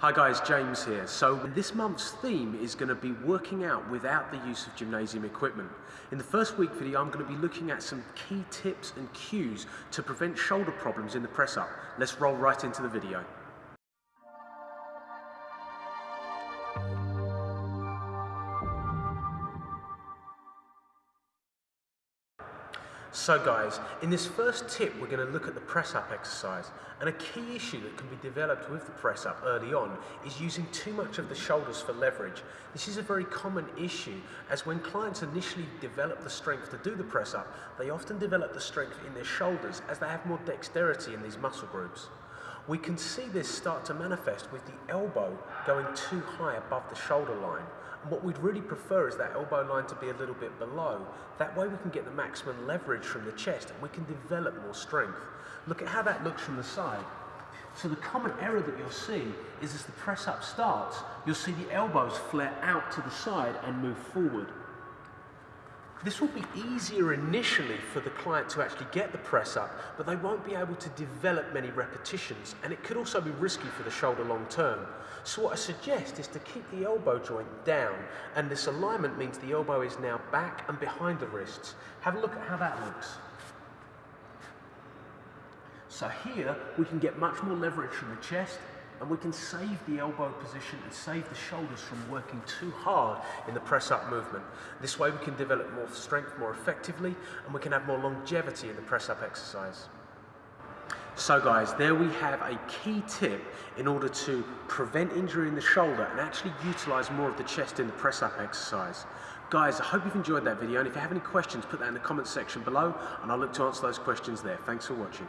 Hi guys, James here. So this month's theme is going to be working out without the use of gymnasium equipment. In the first week video I'm going to be looking at some key tips and cues to prevent shoulder problems in the press up. Let's roll right into the video. So guys, in this first tip we're going to look at the press up exercise and a key issue that can be developed with the press up early on is using too much of the shoulders for leverage. This is a very common issue as when clients initially develop the strength to do the press up, they often develop the strength in their shoulders as they have more dexterity in these muscle groups. We can see this start to manifest with the elbow going too high above the shoulder line. And what we'd really prefer is that elbow line to be a little bit below. That way we can get the maximum leverage from the chest and we can develop more strength. Look at how that looks from the side. So the common error that you'll see is as the press up starts, you'll see the elbows flare out to the side and move forward. This will be easier initially for the client to actually get the press up, but they won't be able to develop many repetitions, and it could also be risky for the shoulder long term. So what I suggest is to keep the elbow joint down, and this alignment means the elbow is now back and behind the wrists. Have a look at how that looks. So here, we can get much more leverage from the chest, and we can save the elbow position and save the shoulders from working too hard in the press up movement. This way we can develop more strength more effectively and we can have more longevity in the press up exercise. So guys, there we have a key tip in order to prevent injury in the shoulder and actually utilize more of the chest in the press up exercise. Guys, I hope you've enjoyed that video and if you have any questions, put that in the comments section below and I'll look to answer those questions there. Thanks for watching.